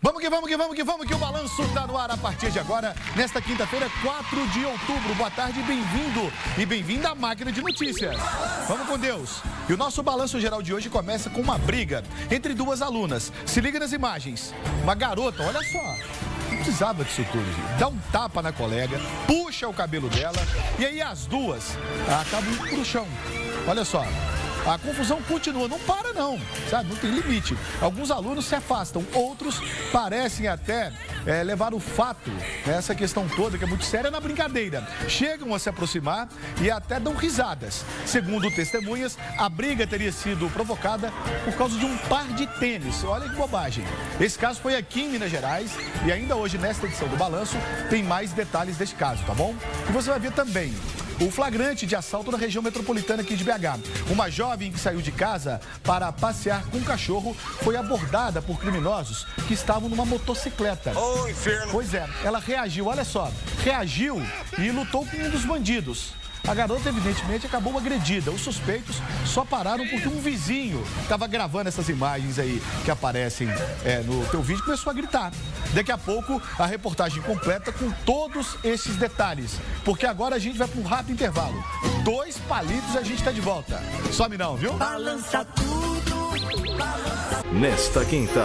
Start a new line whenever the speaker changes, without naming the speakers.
Vamos que vamos que vamos que vamos que o balanço está no ar a partir de agora, nesta quinta-feira, 4 de outubro. Boa tarde, bem-vindo e bem-vinda à máquina de notícias. Vamos com Deus. E o nosso balanço geral de hoje começa com uma briga entre duas alunas. Se liga nas imagens. Uma garota, olha só, não precisava disso tudo, gente. Dá um tapa na colega, puxa o cabelo dela e aí as duas acabam pro chão. Olha só, a confusão continua, não para não, sabe? Não tem limite. Alguns alunos se afastam, outros parecem até é, levar o fato, né, essa questão toda, que é muito séria, na brincadeira. Chegam a se aproximar e até dão risadas. Segundo testemunhas, a briga teria sido provocada por causa de um par de tênis. Olha que bobagem. Esse caso foi aqui em Minas Gerais e ainda hoje, nesta edição do Balanço, tem mais detalhes deste caso, tá bom? E você vai ver também o flagrante de assalto na região metropolitana aqui de BH. Uma jovem que saiu de casa para passear com um cachorro foi abordada por criminosos que estavam numa motocicleta.
Oh, inferno!
Pois é, ela reagiu, olha só, reagiu e lutou com um dos bandidos. A garota, evidentemente, acabou agredida. Os suspeitos só pararam porque um vizinho estava gravando essas imagens aí que aparecem é, no teu vídeo e começou a gritar. Daqui a pouco, a reportagem completa com todos esses detalhes. Porque agora a gente vai para um rápido intervalo. Dois palitos e a gente está de volta. Some não, viu?
Balança tudo, balança...
Nesta quinta.